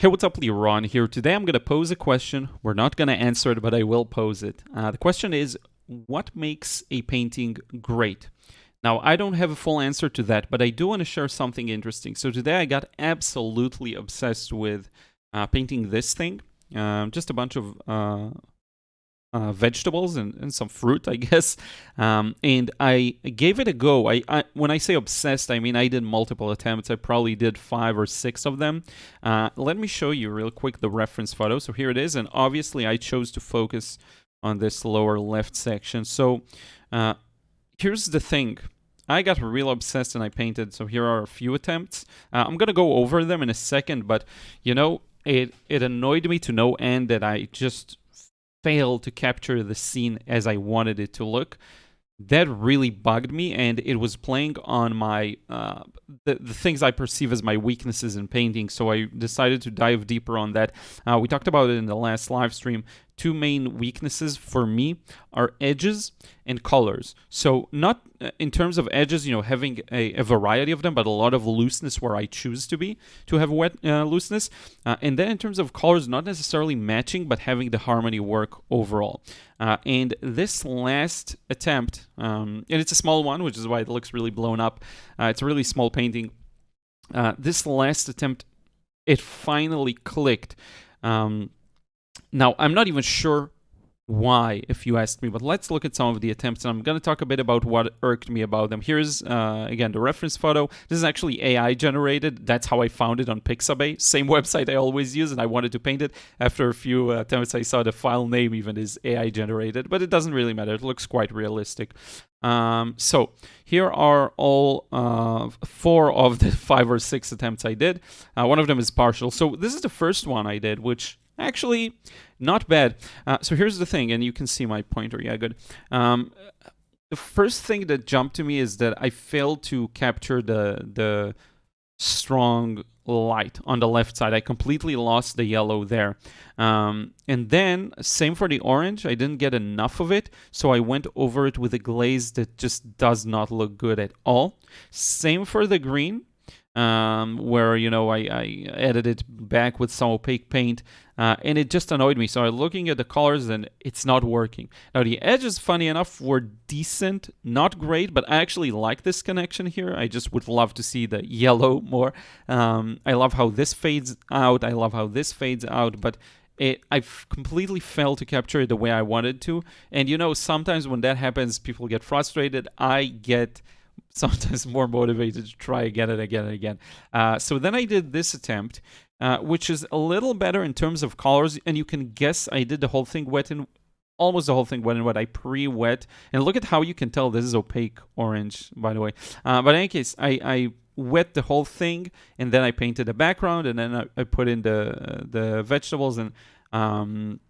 Hey, what's up, Ron here. Today I'm going to pose a question. We're not going to answer it, but I will pose it. Uh, the question is, what makes a painting great? Now, I don't have a full answer to that, but I do want to share something interesting. So today I got absolutely obsessed with uh, painting this thing. Um, just a bunch of uh, uh, vegetables and, and, some fruit, I guess. Um, and I gave it a go. I, I, when I say obsessed, I mean I did multiple attempts. I probably did five or six of them. Uh, let me show you real quick the reference photo. So here it is, and obviously I chose to focus on this lower left section. So uh, here's the thing. I got real obsessed and I painted. So here are a few attempts. Uh, I'm gonna go over them in a second, but you know, it it annoyed me to no end that I just failed to capture the scene as I wanted it to look. That really bugged me, and it was playing on my uh, the, the things I perceive as my weaknesses in painting. So I decided to dive deeper on that. Uh, we talked about it in the last live stream two main weaknesses for me are edges and colors. So not uh, in terms of edges, you know, having a, a, variety of them, but a lot of looseness where I choose to be to have wet uh, looseness. Uh, and then in terms of colors, not necessarily matching, but having the harmony work overall. Uh, and this last attempt, um, and it's a small one, which is why it looks really blown up. Uh, it's a really small painting. This last attempt, it finally clicked. Um, now, I'm not even sure why, if you ask me, but let's look at some of the attempts, and I'm going to talk a bit about what irked me about them. Here's, uh, again, the reference photo. This is actually AI generated. That's how I found it on Pixabay, same website I always use, and I wanted to paint it. After a few attempts, I saw the file name even is AI generated, but it doesn't really matter. It looks quite realistic. Um, so here are all uh, four of the five or six attempts I did. Uh, one of them is partial. So this is the first one I did, which Actually, not bad. Uh, so here's the thing, and you can see my pointer. Yeah, good. Um, the first thing that jumped to me is that I failed to capture the the strong light on the left side. I completely lost the yellow there. Um, and then, same for the orange. I didn't get enough of it, so I went over it with a glaze that just does not look good at all. Same for the green um, where you know I, I edited back with some opaque paint uh, and it just annoyed me. So I'm looking at the colors and it's not working. Now the edges funny enough were decent not great but I actually like this connection here. I just would love to see the yellow more. Um, I love how this fades out. I love how this fades out but it, I've completely failed to capture it the way I wanted to. And you know sometimes when that happens people get frustrated. I get sometimes more motivated to try again and again and again. Uh, so then I did this attempt, uh, which is a little better in terms of colors, and you can guess I did the whole thing wet and almost the whole thing wet and wet. I pre-wet, and look at how you can tell this is opaque orange, by the way. Uh, but in any case, I, I wet the whole thing, and then I painted the background, and then I, I put in the the vegetables and um,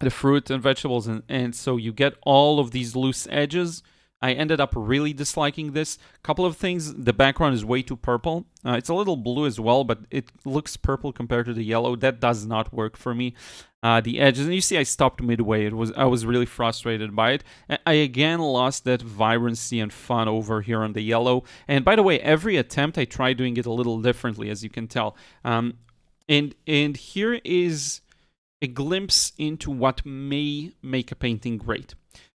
the fruit and vegetables, and, and so you get all of these loose edges I ended up really disliking this. Couple of things, the background is way too purple. Uh, it's a little blue as well, but it looks purple compared to the yellow. That does not work for me. Uh, the edges, and you see I stopped midway. It was I was really frustrated by it. I again lost that vibrancy and fun over here on the yellow. And by the way, every attempt I try doing it a little differently, as you can tell. Um, and and here is a glimpse into what may make a painting great.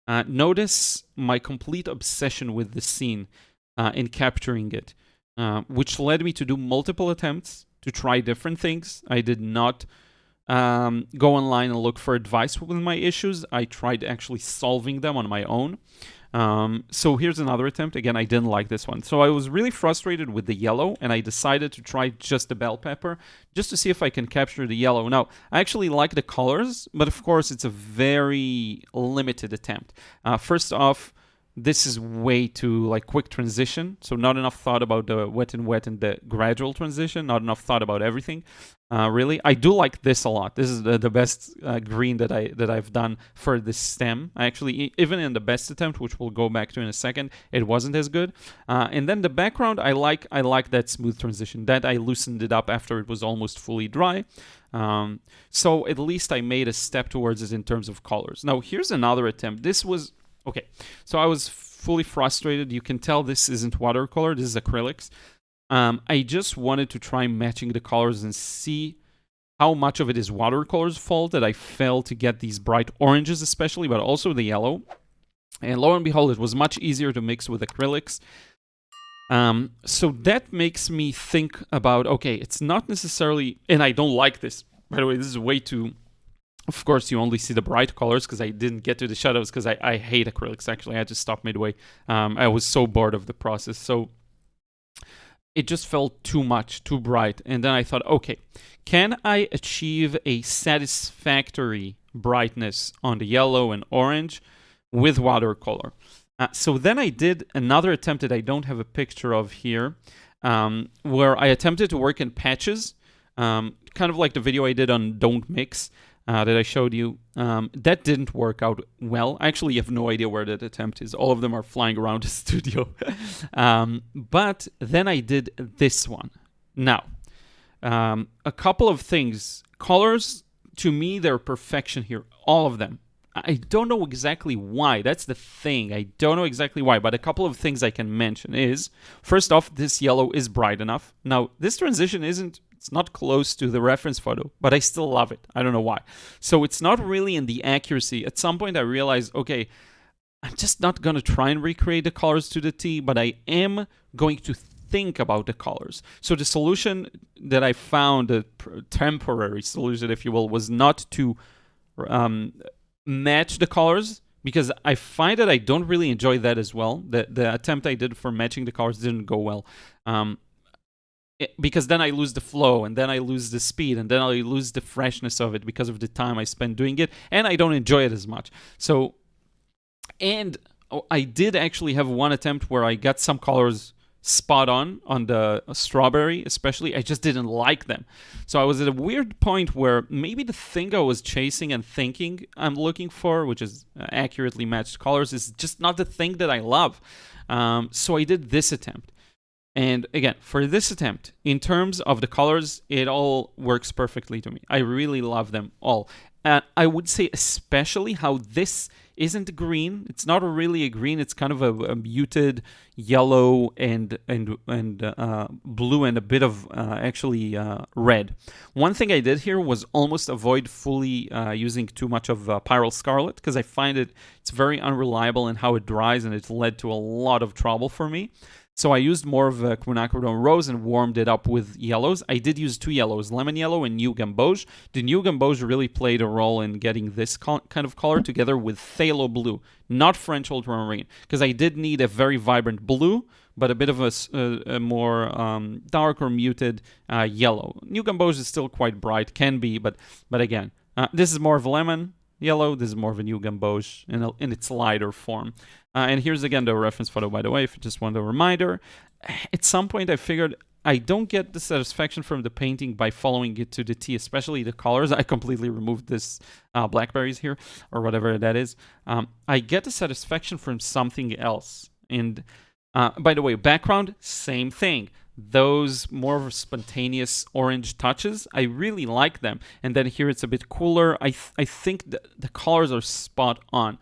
Uh, notice my complete obsession with the scene uh, in capturing it, uh, which led me to do multiple attempts to try different things. I did not um, go online and look for advice with my issues. I tried actually solving them on my own. Um, so here's another attempt. Again, I didn't like this one. So I was really frustrated with the yellow, and I decided to try just the bell pepper, just to see if I can capture the yellow. Now, I actually like the colors, but of course, it's a very limited attempt. Uh, first off, this is way too like quick transition so not enough thought about the wet and wet and the gradual transition not enough thought about everything uh, really i do like this a lot. This is the, the best uh, green that i that i've done for the stem. I actually even in the best attempt which we'll go back to in a second it wasn't as good. Uh, and then the background i like i like that smooth transition. That i loosened it up after it was almost fully dry. Um, so at least i made a step towards it in terms of colors. Now here's another attempt. This was Okay, so I was fully frustrated. You can tell this isn't watercolor, this is acrylics. Um, I just wanted to try matching the colors and see how much of it is watercolor's fault that I failed to get these bright oranges especially, but also the yellow. And lo and behold, it was much easier to mix with acrylics. Um, so that makes me think about, okay, it's not necessarily, and I don't like this. By the way, this is way too, of course, you only see the bright colors because I didn't get to the shadows because I, I hate acrylics, actually. I had to stop midway. Um, I was so bored of the process. So it just felt too much, too bright. And then I thought, okay, can I achieve a satisfactory brightness on the yellow and orange with watercolor? Uh, so then I did another attempt that I don't have a picture of here, um, where I attempted to work in patches, um, kind of like the video I did on Don't Mix uh, that I showed you. Um, that didn't work out well. I actually have no idea where that attempt is. All of them are flying around the studio. Um, but then I did this one. Now, um, a couple of things. Colors, to me, they're perfection here. All of them. I don't know exactly why. That's the thing. I don't know exactly why, but a couple of things I can mention is first off, this yellow is bright enough. Now, this transition isn't it's not close to the reference photo, but I still love it. I don't know why. So it's not really in the accuracy. At some point I realized, okay, I'm just not going to try and recreate the colors to the T, but I am going to think about the colors. So the solution that I found, the temporary solution, if you will, was not to um, match the colors because I find that I don't really enjoy that as well. The, the attempt I did for matching the colors didn't go well. Um, because then I lose the flow and then I lose the speed and then I lose the freshness of it because of the time I spend doing it and I don't enjoy it as much. So, and oh, I did actually have one attempt where I got some colors spot on on the strawberry especially. I just didn't like them. So i was at a weird point where maybe the thing i was chasing and thinking i'm looking for which is uh, accurately matched colors is just not the thing that i love. Um, so i did this attempt and again for this attempt in terms of the colors it all works perfectly to me i really love them all uh, I would say especially how this isn't green. It's not really a green. It's kind of a, a muted yellow and and and uh, blue and a bit of uh, actually uh, red. One thing I did here was almost avoid fully uh, using too much of uh, Pyrrole Scarlet because I find it it's very unreliable in how it dries and it's led to a lot of trouble for me. So I used more of a quinacridone rose and warmed it up with yellows. I did use two yellows, lemon yellow and new gamboge. The new gamboge really played a role in getting this kind of color together with phthalo blue, not French ultramarine, because I did need a very vibrant blue, but a bit of a, a, more um, dark or muted uh, yellow. New gamboge is still quite bright, can be, but but again, uh, this is more of lemon yellow. This is more of a new gamboge in, a, in its lighter form. Uh, and here's again the reference photo, by the way, if you just want a reminder. At some point, I figured I don't get the satisfaction from the painting by following it to the T, especially the colors. I completely removed this uh, blackberries here, or whatever that is. Um, I get the satisfaction from something else. And uh, by the way, background, same thing. Those more spontaneous orange touches, I really like them. And then here it's a bit cooler. I, th I think the colors are spot on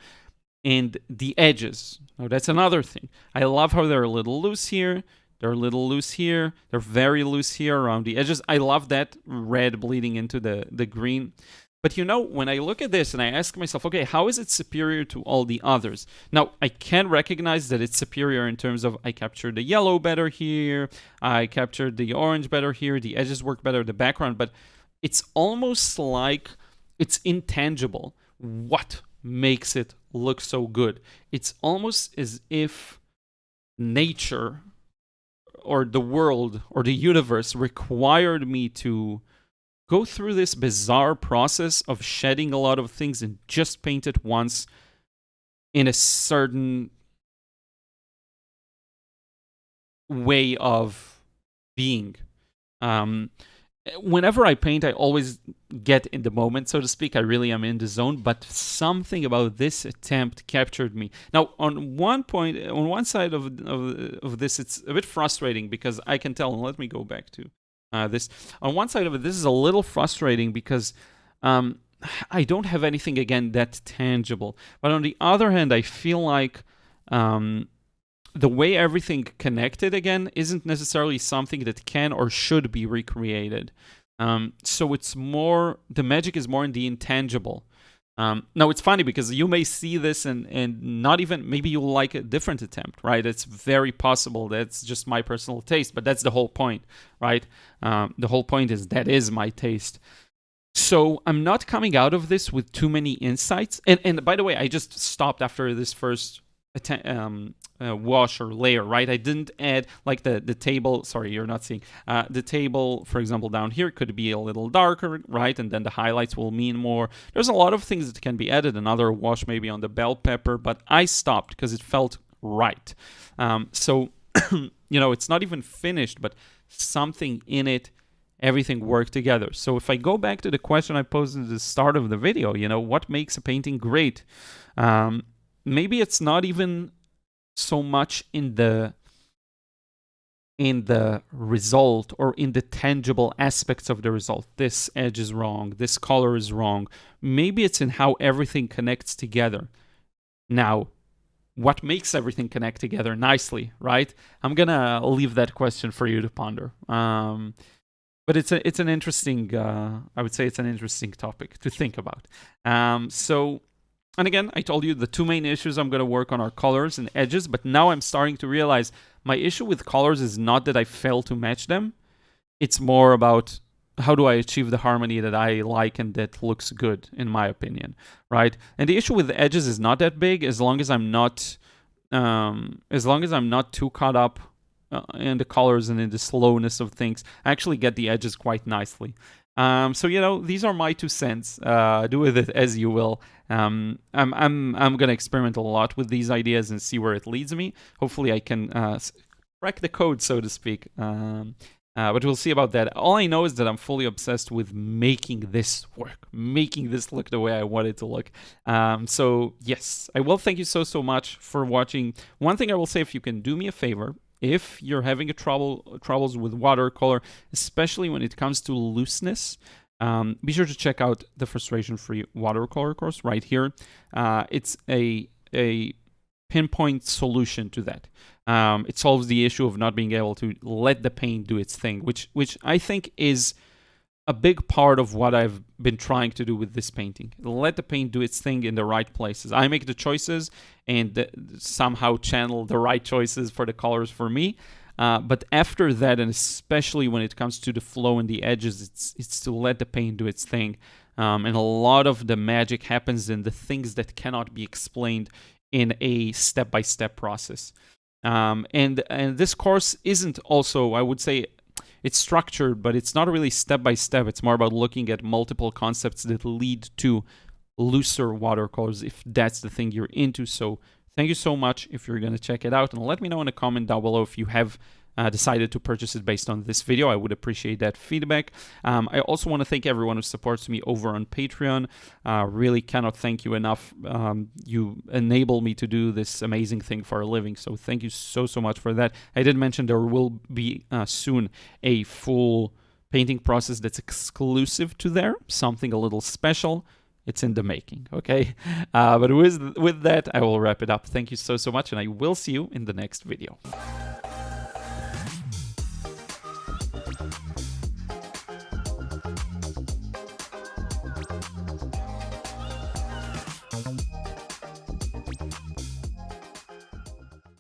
and the edges. Now that's another thing. I love how they're a little loose here. They're a little loose here. They're very loose here around the edges. I love that red bleeding into the, the green. But you know, when I look at this and I ask myself, okay, how is it superior to all the others? Now, I can recognize that it's superior in terms of I captured the yellow better here, I captured the orange better here, the edges work better, the background, but it's almost like it's intangible. What makes it look so good. It's almost as if nature or the world or the universe required me to go through this bizarre process of shedding a lot of things and just paint it once in a certain way of being. Um, whenever I paint, I always get in the moment, so to speak. I really am in the zone, but something about this attempt captured me. Now, on one point, on one side of, of, of this, it's a bit frustrating because I can tell, and let me go back to uh, this. On one side of it, this is a little frustrating because um, I don't have anything, again, that tangible. But on the other hand, I feel like um, the way everything connected again isn't necessarily something that can or should be recreated. Um, so it's more, the magic is more in the intangible. Um, now it's funny because you may see this and and not even maybe you'll like a different attempt, right? It's very possible that's just my personal taste, but that's the whole point, right? Um, the whole point is that is my taste. So I'm not coming out of this with too many insights. And and by the way, I just stopped after this first um, uh, wash or layer, right? I didn't add like the, the table, sorry, you're not seeing, uh, the table, for example, down here could be a little darker, right? And then the highlights will mean more. There's a lot of things that can be added, another wash maybe on the bell pepper, but I stopped because it felt right. Um, so, you know, it's not even finished, but something in it everything work together. So if I go back to the question I posed at the start of the video, you know, what makes a painting great? Um, maybe it's not even so much in the in the result or in the tangible aspects of the result. This edge is wrong, this color is wrong. Maybe it's in how everything connects together. Now, what makes everything connect together nicely, right? I'm gonna leave that question for you to ponder. Um, but it's a it's an interesting uh, I would say it's an interesting topic to think about. Um, so and again, I told you the two main issues I'm going to work on are colors and edges, but now I'm starting to realize my issue with colors is not that I fail to match them. It's more about how do I achieve the harmony that I like and that looks good, in my opinion, right? And the issue with the edges is not that big as long as I'm not, um, as long as I'm not too caught up uh, in the colors and in the slowness of things. I actually get the edges quite nicely. Um, so you know, these are my two cents. Uh, do with it as you will. Um, I'm I'm I'm gonna experiment a lot with these ideas and see where it leads me. Hopefully, I can uh, crack the code, so to speak. Um, uh, but we'll see about that. All I know is that I'm fully obsessed with making this work, making this look the way I want it to look. Um, so yes, I will thank you so, so much for watching. One thing I will say, if you can do me a favor, if you're having a trouble troubles with watercolor, especially when it comes to looseness, um, be sure to check out the frustration-free watercolor course right here. Uh, it's a a pinpoint solution to that. Um, it solves the issue of not being able to let the paint do its thing, which which I think is a big part of what I've been trying to do with this painting. Let the paint do its thing in the right places. I make the choices and somehow channel the right choices for the colors for me. Uh, but after that, and especially when it comes to the flow and the edges, it's it's to let the paint do its thing. Um, and a lot of the magic happens in the things that cannot be explained in a step-by-step -step process. Um, and and this course isn't also, I would say, it's structured, but it's not really step by step. It's more about looking at multiple concepts that lead to looser watercolors if that's the thing you're into. So thank you so much if you're going to check it out and let me know in a comment down below if you have uh, decided to purchase it based on this video. I would appreciate that feedback. Um, I also want to thank everyone who supports me over on Patreon. Uh, really cannot thank you enough. Um, you enable me to do this amazing thing for a living. So thank you so, so much for that. I did mention there will be uh, soon a full painting process that's exclusive to there, something a little special it's in the making okay uh, but with with that i will wrap it up thank you so so much and i will see you in the next video